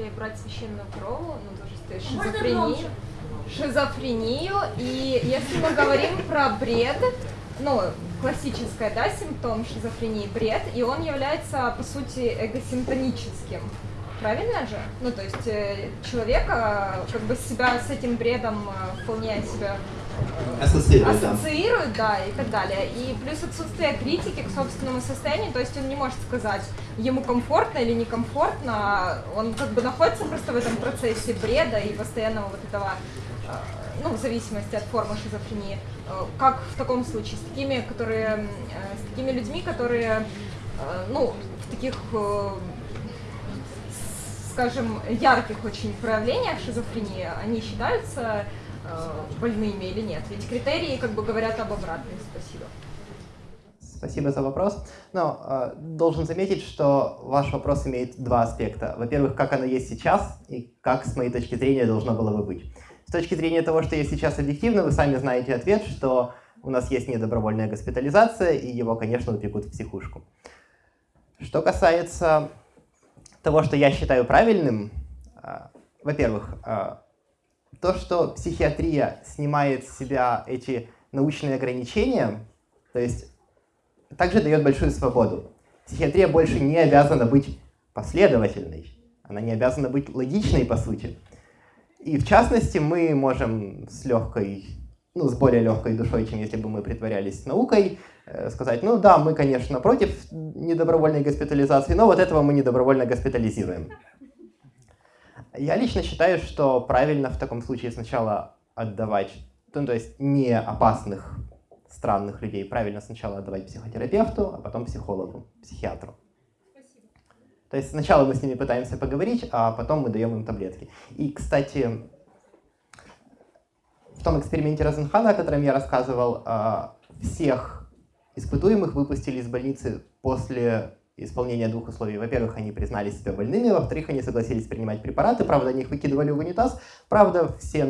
если брать священную корову, ну, тоже то шизофрению, шизофрению, и если мы говорим про бред, ну, классическая, да, симптом шизофрении бред, и он является, по сути, эгосимптоническим. Правильно же? Ну, то есть э, человека как бы себя с этим бредом э, вполне себя ассоциирует, ассоциирует да. да, и так далее. И плюс отсутствие критики к собственному состоянию, то есть он не может сказать, ему комфортно или некомфортно, он как бы находится просто в этом процессе бреда и постоянного вот этого, э, ну, в зависимости от формы шизофрении. Как в таком случае с такими, которые, с такими людьми, которые, ну, в таких скажем, ярких очень проявлениях шизофрении, они считаются э, больными или нет? Ведь критерии как бы говорят об обратном. Спасибо. Спасибо за вопрос. Но э, должен заметить, что ваш вопрос имеет два аспекта. Во-первых, как оно есть сейчас и как, с моей точки зрения, должно было бы быть. С точки зрения того, что есть сейчас объективно, вы сами знаете ответ, что у нас есть недобровольная госпитализация, и его, конечно, упекут в психушку. Что касается того, что я считаю правильным, а, во-первых, а, то, что психиатрия снимает с себя эти научные ограничения, то есть также дает большую свободу. Психиатрия больше не обязана быть последовательной, она не обязана быть логичной по сути. И в частности, мы можем с легкой, ну, с более легкой душой, чем если бы мы притворялись наукой, Э, сказать, ну да, мы, конечно, против недобровольной госпитализации, но вот этого мы недобровольно госпитализируем. Я лично считаю, что правильно в таком случае сначала отдавать, ну, то есть не опасных, странных людей, правильно сначала отдавать психотерапевту, а потом психологу, психиатру. Спасибо. То есть сначала мы с ними пытаемся поговорить, а потом мы даем им таблетки. И, кстати, в том эксперименте Розенхана, о котором я рассказывал, а, всех Испытуемых выпустили из больницы после исполнения двух условий. Во-первых, они признали себя больными, во-вторых, они согласились принимать препараты, правда, они их выкидывали в унитаз, правда, все,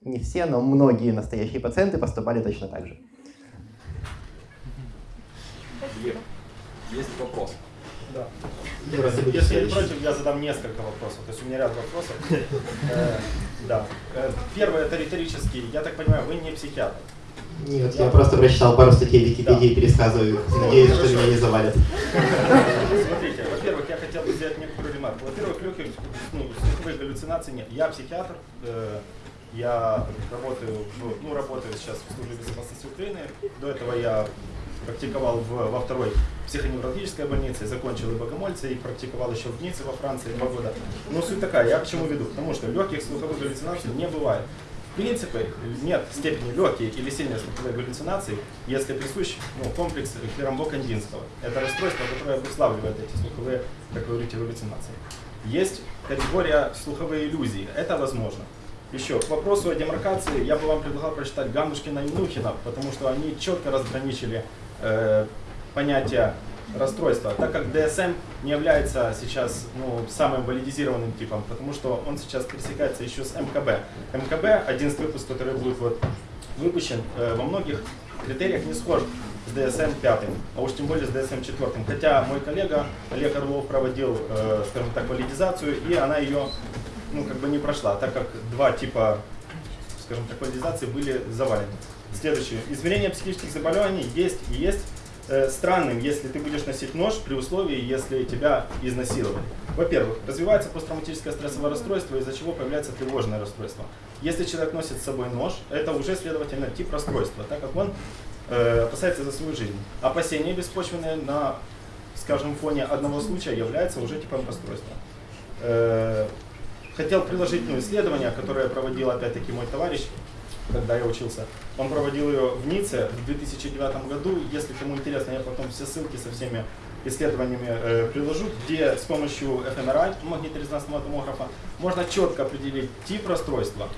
не все, но многие настоящие пациенты поступали точно так же. Есть вопрос? Да. Если, если не против, я задам несколько вопросов. То есть у меня ряд вопросов. Э, да. Э, первый это риторический. Я так понимаю, вы не психиатр. Нет, я просто прочитал пару статей в Википедии и пересказываю. Надеюсь, что меня не завалят. Смотрите, во-первых, я хотел бы сделать некоторую ремарку. Во-первых, легких ну, слуховых галлюцинаций нет. Я психиатр, э, я работаю, ну, работаю сейчас в службе безопасности Украины. До этого я практиковал в, во второй психоневрологической больнице, закончил и богомольце, и практиковал еще в Ницце во Франции два года. Но суть такая, я к чему веду? Потому что легких слуховых галлюцинаций не бывает. В принципе, нет степени легкие или сильные слуховые галлюцинации, если присущ ну, комплекс Клерамбо-Кандинского. Это расстройство, которое обуславливает эти слуховые, как вы говорите, галлюцинации. Есть категория слуховые иллюзии. Это возможно. Еще, к вопросу о демаркации, я бы вам предлагал прочитать Ганушкина и Мнухина, потому что они четко разграничили э, понятие расстройства, так как DSM не является сейчас ну, самым валидизированным типом, потому что он сейчас пересекается еще с МКБ. МКБ, 11 выпуск, который будет вот выпущен, э, во многих критериях не схож с DSM 5, а уж тем более с DSM 4. Хотя мой коллега Олег Орлов проводил, э, скажем так, валидизацию, и она ее ну, как бы не прошла, так как два типа, скажем так, валидизации были завалены. Следующее. Измерение психических заболеваний есть и есть Э, странным, если ты будешь носить нож при условии, если тебя изнасиловали. Во-первых, развивается посттравматическое стрессовое расстройство, из-за чего появляется тревожное расстройство. Если человек носит с собой нож, это уже, следовательно, тип расстройства, так как он э, опасается за свою жизнь. Опасения беспочвенные на, скажем, фоне одного случая является уже типом расстройства. Э, хотел приложить ну, исследование, которое проводил опять-таки мой товарищ, когда я учился. Он проводил ее в Ницце в 2009 году. Если кому интересно, я потом все ссылки со всеми исследованиями э, приложу, где с помощью ФМРА, магниторезонансного томографа, можно четко определить тип расстройства,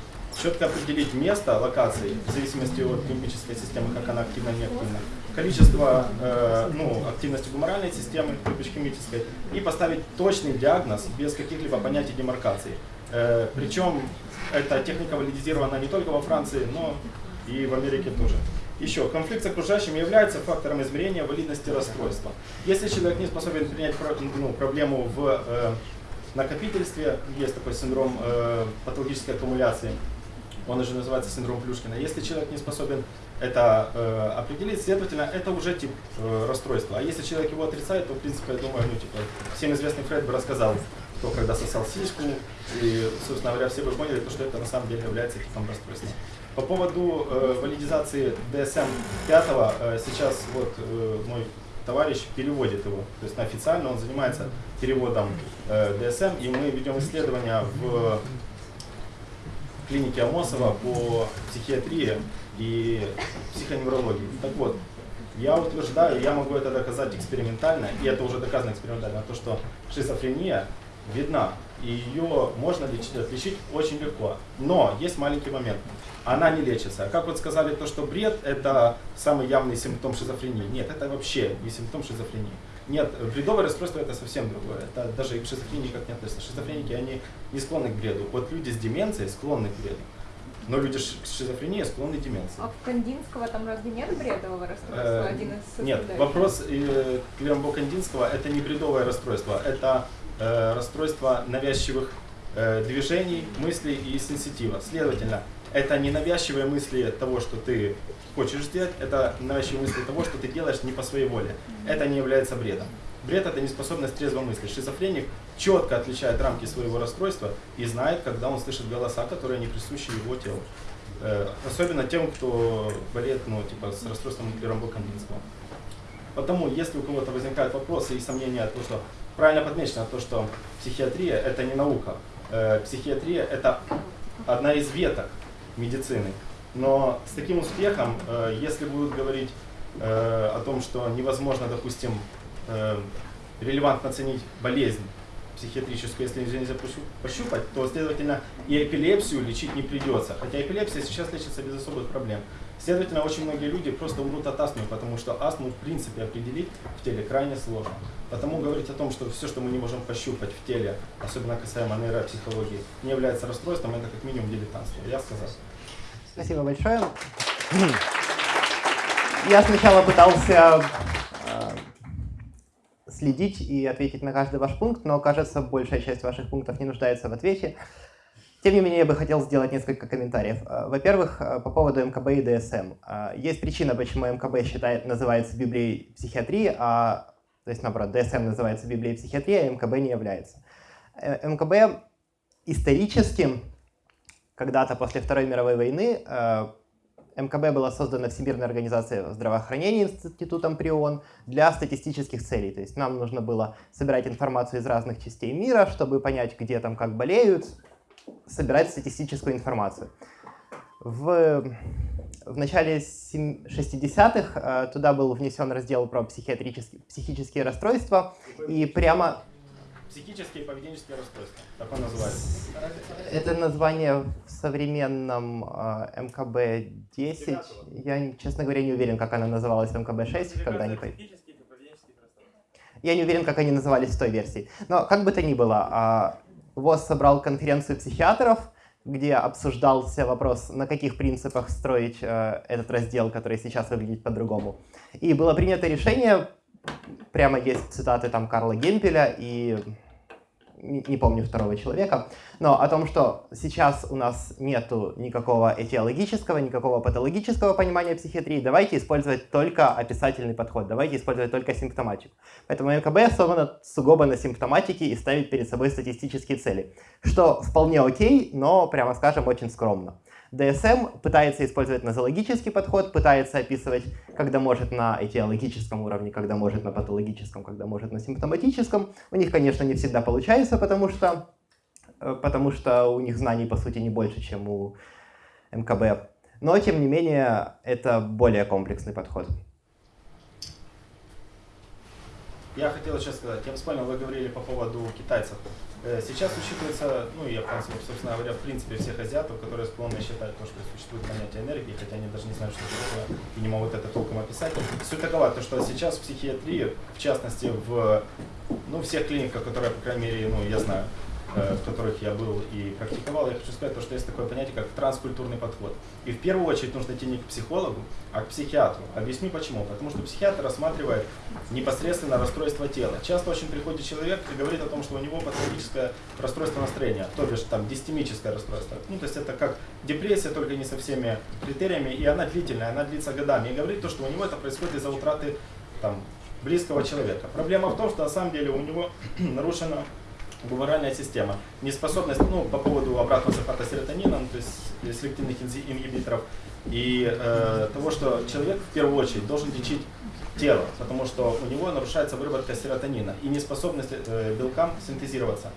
четко определить место локации, в зависимости от лимбической системы, как она активна и неактивна, количество э, ну, активности гуморальной системы, химической, и поставить точный диагноз без каких-либо понятий демаркации. Э, причем эта техника валидизирована не только во Франции, но и в Америке тоже. Еще, конфликт с окружающим является фактором измерения валидности расстройства. Если человек не способен принять ну, проблему в, э, накопительстве есть такой синдром э, патологической аккумуляции. Он уже называется синдром Плюшкина. Если человек не способен это э, определить, следовательно, это уже тип э, расстройства. А если человек его отрицает, то, в принципе, я думаю, ну, типа, всем известный Фред бы рассказал, кто когда сосал сиську, и, собственно говоря, все бы поняли, что это на самом деле является типом расстройства. По поводу э, валидизации DSM-5, э, сейчас вот э, мой товарищ переводит его, то есть официально он занимается переводом э, DSM, и мы ведем исследования в клинике Амосова по психиатрии и психоневрологии. Так вот, я утверждаю, я могу это доказать экспериментально, и это уже доказано экспериментально, то, что шизофрения видна, и ее можно лечить, отличить очень легко. Но есть маленький момент. Она не лечится. Как вот сказали, то, что бред – это самый явный симптом шизофрении. Нет, это вообще не симптом шизофрении. Нет, бредовое расстройство это совсем другое. Это даже к шизофрении как не относится. Шизофреники, они не склонны к бреду. Вот люди с деменцией склонны к бреду. Но люди с шизофренией склонны к деменции. А в Кандинского там разве нет бредового расстройства? Э, Один из Нет, вопрос э, Клембо Кандинского это не бредовое расстройство, это расстройство навязчивых э, движений, мыслей и сенситива. Следовательно, это не навязчивые мысли того, что ты хочешь сделать, это навязчивые мысли того, что ты делаешь не по своей воле. Это не является бредом. Бред это неспособность трезво мыслить. Шизофреник четко отличает рамки своего расстройства и знает, когда он слышит голоса, которые не присущи его телу. Э, особенно тем, кто болеет ну, типа, с расстройством Рамбо Кандинского. Потому, если у кого-то возникают вопросы и сомнения, то, что правильно подмечено, то, что психиатрия это не наука. Э, психиатрия это одна из веток медицины. Но с таким успехом, э, если будут говорить э, о том, что невозможно, допустим, релевантно оценить болезнь психиатрическую, если нельзя пощу- пощупать, то, следовательно, и эпилепсию лечить не придется. Хотя эпилепсия сейчас лечится без особых проблем. Следовательно, очень многие люди просто умрут от астмы, потому что астму в принципе определить в теле крайне сложно. Потому говорить о том, что все, что мы не можем пощупать в теле, особенно касаемо нейропсихологии, не является расстройством, это как минимум дилетантство. Я сказал. Спасибо большое. Я сначала пытался э, следить и ответить на каждый ваш пункт, но, кажется, большая часть ваших пунктов не нуждается в ответе. Тем не менее, я бы хотел сделать несколько комментариев. Э, Во-первых, э, по поводу МКБ и ДСМ. Э, Есть причина, почему МКБ считает, называется Библией психиатрии, а, то есть, наоборот, ДСМ называется Библией психиатрии, а МКБ не является. МКБ исторически, когда-то после Второй мировой войны, МКБ была создана Всемирной организацией здравоохранения Институтом при ООН для статистических целей. То есть нам нужно было собирать информацию из разных частей мира, чтобы понять, где там как болеют, собирать статистическую информацию. В, в начале сем- 60-х э, туда был внесен раздел про психиатрические, психические расстройства, и прямо Психические и поведенческие расстройства, так он называется. это название в современном э, МКБ-10. Я, честно говоря, не уверен, как она называлась в МКБ-6, когда они... Я не уверен, как они назывались в той версии. Но как бы то ни было, а, ВОЗ собрал конференцию психиатров, где обсуждался вопрос, на каких принципах строить э, этот раздел, который сейчас выглядит по-другому. И было принято решение, прямо есть цитаты там Карла Гемпеля и не, помню второго человека, но о том, что сейчас у нас нету никакого этиологического, никакого патологического понимания психиатрии, давайте использовать только описательный подход, давайте использовать только симптоматику. Поэтому МКБ основано сугубо на симптоматике и ставит перед собой статистические цели, что вполне окей, но, прямо скажем, очень скромно. ДСМ пытается использовать нозологический подход, пытается описывать, когда может на этиологическом уровне, когда может на патологическом, когда может на симптоматическом. У них, конечно, не всегда получается, потому что, э, потому что у них знаний, по сути, не больше, чем у МКБ. Но, тем не менее, это более комплексный подход. Я хотел сейчас сказать, я вспомнил, вы говорили по поводу китайцев. Э, Сейчас учитывается, ну, японцев, собственно говоря, в принципе, всех азиатов, которые склонны считать то, что существует понятие энергии, хотя они даже не знают, что это такое, и не могут это толком описать. Суть такова, то, что сейчас в психиатрии, в частности, в ну, всех клиниках, которые, по крайней мере, ну, я знаю, в которых я был и практиковал, я хочу сказать, то, что есть такое понятие, как транскультурный подход. И в первую очередь нужно идти не к психологу, а к психиатру. Объясню почему. Потому что психиатр рассматривает непосредственно расстройство тела. Часто очень приходит человек и говорит о том, что у него патологическое расстройство настроения, то бишь там дистемическое расстройство. Ну, то есть это как депрессия, только не со всеми критериями, и она длительная, она длится годами. И говорит то, что у него это происходит из-за утраты там, близкого человека. Проблема в том, что на самом деле у него нарушена гуморальная система. Неспособность, ну, по поводу обратного захвата серотонина, ну, то есть селективных ингибиторов, и э, того, что человек в первую очередь должен лечить тело, потому что у него нарушается выработка серотонина и неспособность э, белкам синтезироваться.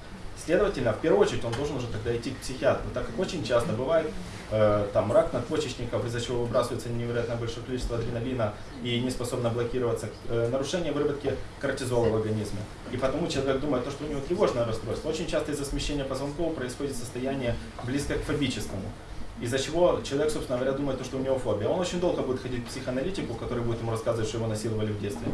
Следовательно, в первую очередь он должен уже тогда идти к психиатру, так как очень часто бывает э, там рак надпочечников, из-за чего выбрасывается невероятно большое количество адреналина и не способно блокироваться, э, нарушение выработки кортизола в организме. И потому человек думает, то, что у него тревожное расстройство. Очень часто из-за смещения позвонков происходит состояние близкое к фобическому из-за чего человек, собственно говоря, думает, что у него фобия. Он очень долго будет ходить к психоаналитику, который будет ему рассказывать, что его насиловали в детстве.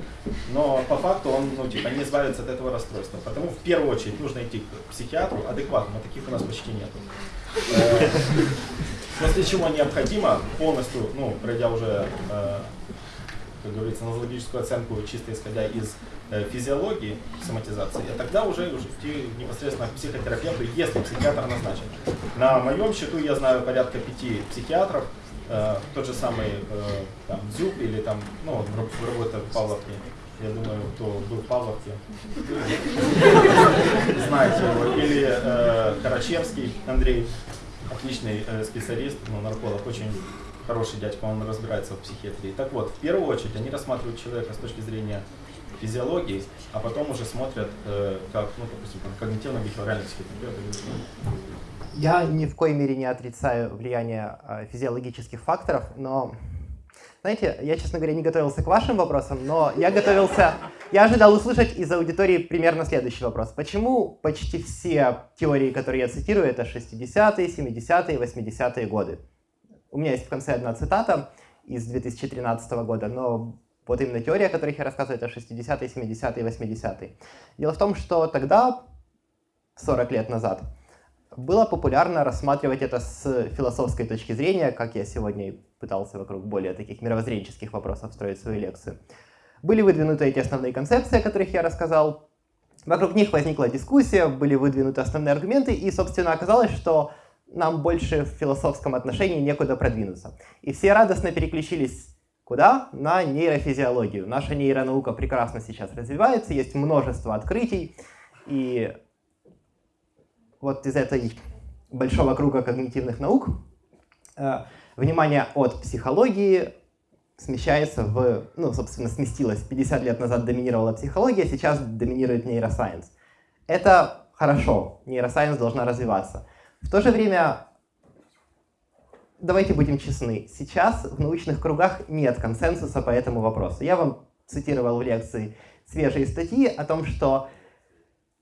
Но по факту он ну, типа, не избавится от этого расстройства. Потому в первую очередь нужно идти к психиатру адекватному, а таких у нас почти нет. Э, после чего необходимо полностью, ну, пройдя уже, э, как говорится, нозологическую оценку, чисто исходя из Э, физиологии, соматизации, а тогда уже, идти непосредственно к психотерапевту, если психиатр назначен. На моем счету я знаю порядка пяти психиатров, э, тот же самый э, там, Зюб или там, ну, работает в Павловке, я думаю, кто был в Павловке, знаете его, или э, Карачевский Андрей, отличный э, специалист, ну, нарколог, очень хороший дядька, он разбирается в психиатрии. Так вот, в первую очередь они рассматривают человека с точки зрения физиологии, а потом уже смотрят, э, как, ну, допустим, когнитивно-бихевиоральный психотерапевт. Я ни в коей мере не отрицаю влияние э, физиологических факторов, но, знаете, я, честно говоря, не готовился к вашим вопросам, но я готовился, я ожидал услышать из аудитории примерно следующий вопрос. Почему почти все теории, которые я цитирую, это 60-е, 70-е, 80-е годы? У меня есть в конце одна цитата из 2013 года, но вот именно теория, о которой я рассказываю, это 60-е, 70-е, 80-е. Дело в том, что тогда, 40 лет назад, было популярно рассматривать это с философской точки зрения, как я сегодня пытался вокруг более таких мировоззренческих вопросов строить свою лекцию. Были выдвинуты эти основные концепции, о которых я рассказал. Вокруг них возникла дискуссия, были выдвинуты основные аргументы, и, собственно, оказалось, что нам больше в философском отношении некуда продвинуться. И все радостно переключились Куда? На нейрофизиологию. Наша нейронаука прекрасно сейчас развивается, есть множество открытий, и вот из этой большого круга когнитивных наук э, внимание от психологии смещается в, ну, собственно, сместилось. 50 лет назад доминировала психология, сейчас доминирует нейросайенс. Это хорошо, нейросайенс должна развиваться. В то же время давайте будем честны, сейчас в научных кругах нет консенсуса по этому вопросу. Я вам цитировал в лекции свежие статьи о том, что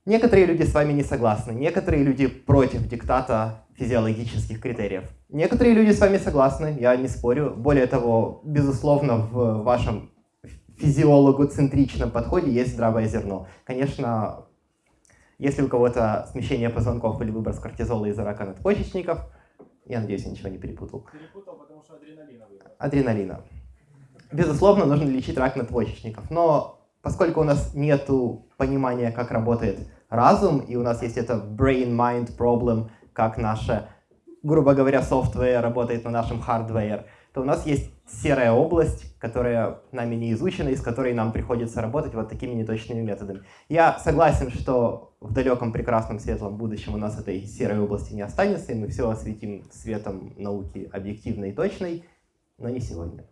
некоторые люди с вами не согласны, некоторые люди против диктата физиологических критериев. Некоторые люди с вами согласны, я не спорю. Более того, безусловно, в вашем физиологу-центричном подходе есть здравое зерно. Конечно, если у кого-то смещение позвонков или выброс кортизола из-за рака надпочечников – я надеюсь, я ничего не перепутал. Перепутал, потому что адреналина выбрал. Адреналина. Безусловно, нужно лечить рак надпочечников, но поскольку у нас нет понимания, как работает разум, и у нас есть это brain-mind problem, как наша, грубо говоря, софтвер работает на нашем hardware, то у нас есть серая область, которая нами не изучена, и с которой нам приходится работать вот такими неточными методами. Я согласен, что в далеком, прекрасном, светлом будущем у нас этой серой области не останется, и мы все осветим светом науки объективной и точной, но не сегодня.